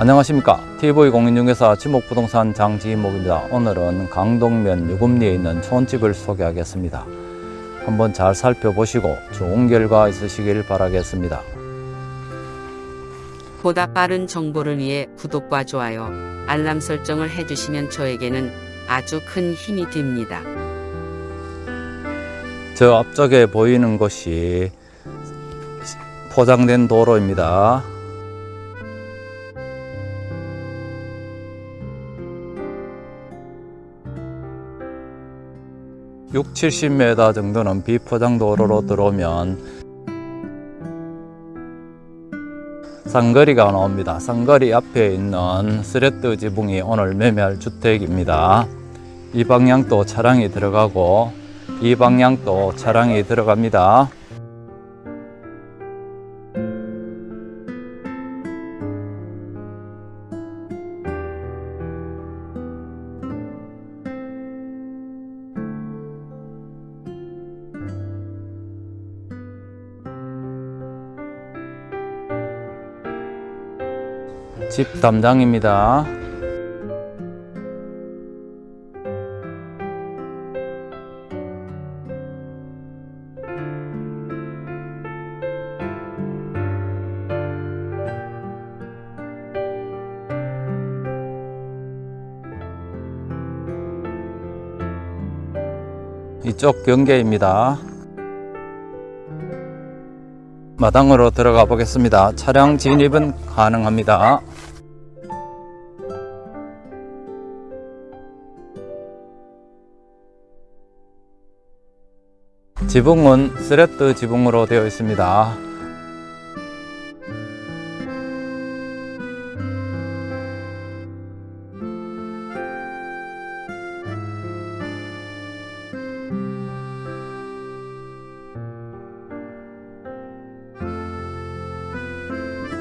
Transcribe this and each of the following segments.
안녕하십니까. TV공인중개사 지목부동산 장지목입니다. 오늘은 강동면 유금리에 있는 촌집을 소개하겠습니다. 한번 잘 살펴보시고 좋은 결과 있으시길 바라겠습니다. 보다 빠른 정보를 위해 구독과 좋아요, 알람 설정을 해주시면 저에게는 아주 큰 힘이 됩니다. 저 앞쪽에 보이는 곳이 포장된 도로입니다 6, 70m 정도는 비포장 도로로 들어오면 상거리가 나옵니다. 상거리 앞에 있는 스레트 지붕이 오늘 매매할 주택입니다. 이 방향도 차량이 들어가고 이 방향도 차량이 들어갑니다. 집 담당입니다. 이쪽 경계입니다. 마당으로 들어가 보겠습니다. 차량 진입은 가능합니다. 지붕은 스레트 지붕으로 되어 있습니다.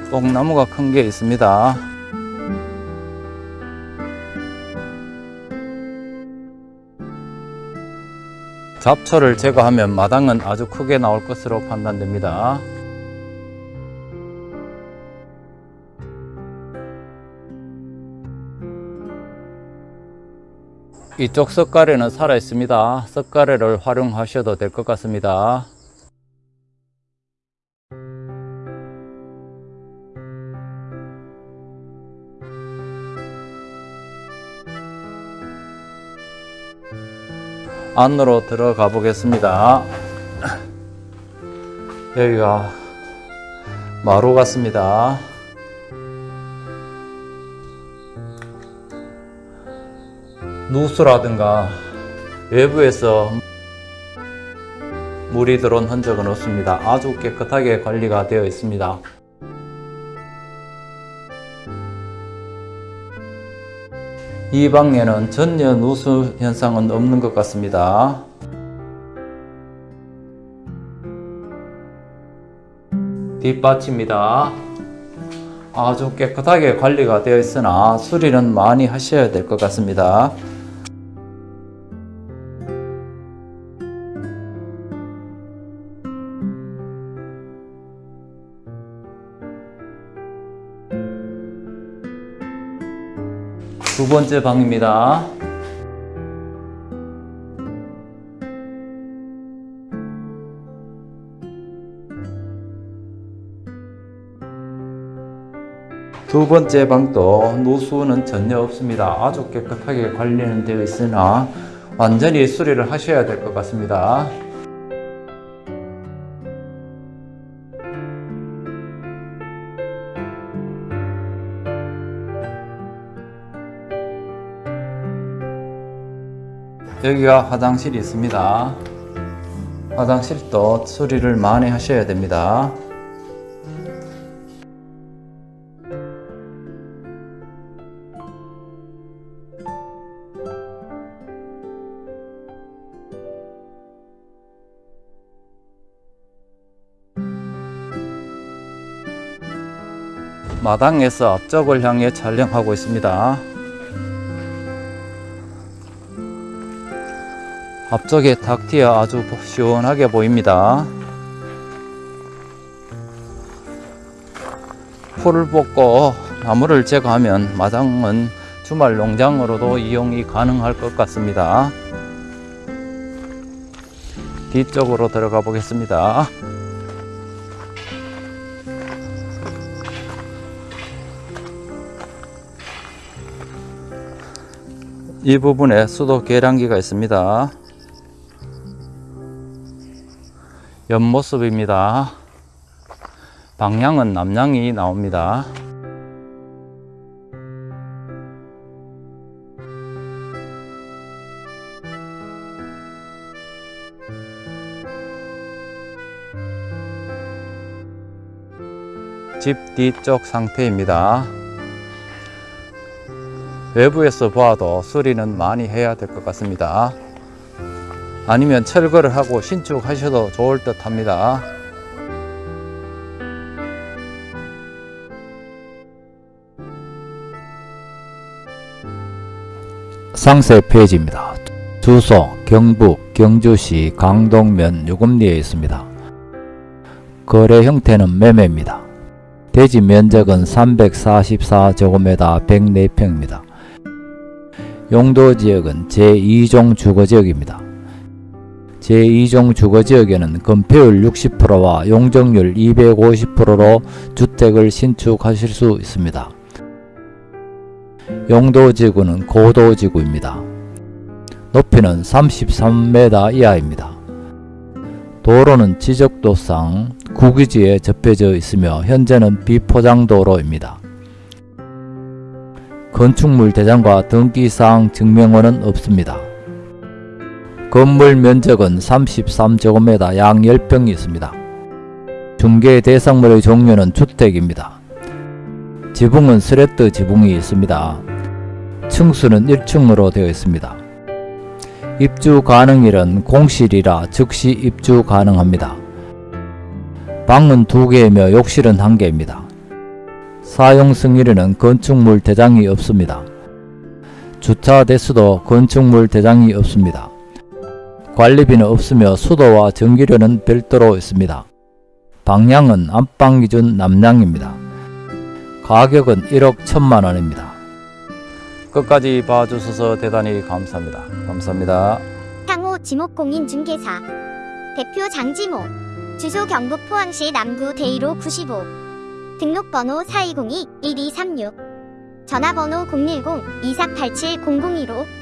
뽕나무가 큰 게 있습니다. 잡초를 제거하면 마당은 아주 크게 나올 것으로 판단됩니다. 이쪽 석가래는 살아 있습니다. 석가래를 활용하셔도 될 것 같습니다. 안으로 들어가 보겠습니다. 여기가 마루 같습니다. 누수라든가 외부에서 물이 들어온 흔적은 없습니다. 아주 깨끗하게 관리가 되어 있습니다. 이 방에는 전혀 누수 현상은 없는 것 같습니다. 뒷받침입니다. 아주 깨끗하게 관리가 되어 있으나 수리는 많이 하셔야 될 것 같습니다. 두 번째 방입니다. 두 번째 방도 누수는 전혀 없습니다. 아주 깨끗하게 관리는 되어 있으나 완전히 수리를 하셔야 될 것 같습니다. 여기가 화장실이 있습니다. 화장실도 수리를 많이 하셔야 됩니다. 마당에서 앞쪽을 향해 촬영하고 있습니다. 앞쪽에 닭티어 아주 시원하게 보입니다. 풀을 뽑고 나무를 제거하면 마당은 주말 농장으로도 이용이 가능할 것 같습니다. 뒤쪽으로 들어가 보겠습니다. 이 부분에 수도 계량기가 있습니다. 옆모습입니다. 방향은 남향이 나옵니다. 집 뒤쪽 상태입니다. 외부에서 봐도 수리는 많이 해야 될 것 같습니다. 아니면 철거를 하고 신축하셔도 좋을 듯 합니다. 상세 페이지입니다. 주소 경북 경주시 강동면 유금리에 있습니다. 거래 형태는 매매입니다. 대지 면적은 344제곱미터 104평입니다. 용도 지역은 제2종 주거지역입니다. 제2종 주거지역에는 건폐율 60%와 용적률 250%로 주택을 신축하실 수 있습니다. 용도지구는 고도지구입니다. 높이는 33m 이하입니다. 도로는 지적도상 구기지에 접해져 있으며 현재는 비포장도로입니다. 건축물 대장과 등기사항 증명원은 없습니다. 건물 면적은 33제곱미터 양 10평이 있습니다. 중개 대상물의 종류는 주택입니다. 지붕은 스레트 지붕이 있습니다. 층수는 1층으로 되어 있습니다. 입주 가능일은 공실이라 즉시 입주 가능합니다. 방은 2개이며 욕실은 1개입니다. 사용 승일에는 건축물 대장이 없습니다. 주차 대수도 건축물 대장이 없습니다. 관리비는 없으며 수도와 전기료는 별도로 있습니다. 방향은 안방 기준 남량입니다. 가격은 1억 1천만 원입니다. 끝까지 봐주셔서 대단히 감사합니다. 감사합니다. 향호 지목공인중개사 대표 장지모 주소 경북 포항시 남구 대이로 95 등록번호 4202-1236 전화번호 010-2487-0015